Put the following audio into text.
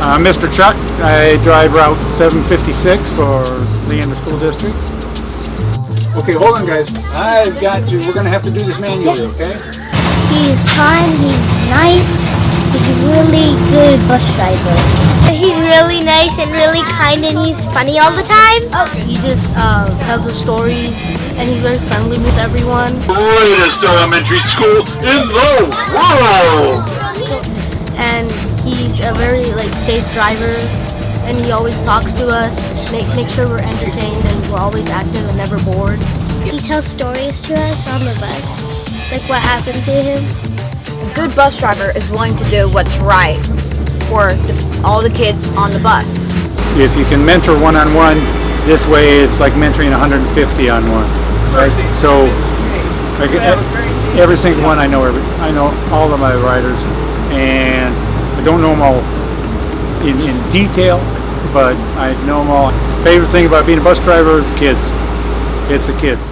I'm Mr. Chuck. I drive Route 756 for Leander School District. Okay, hold on guys. I've got to, we're gonna have to do this manually, okay? He's kind, he's nice, he's a really good bus driver. He's really nice and really kind and he's funny all the time. Oh, He just uh, tells us stories and he's very friendly with everyone. greatest elementary school in the world. Safe driver and he always talks to us, make, make sure we're entertained and we're always active and never bored. he tells stories to us on the bus, like what happened to him. A good bus driver is willing to do what's right for the, all the kids on the bus. If you can mentor one-on-one, this way it's like mentoring 150 on one. Right? So, like, every single one I know, every, I know all of my riders, and I don't know them all in, in detail, but I know them all. Favorite thing about being a bus driver is kids. It's the kids.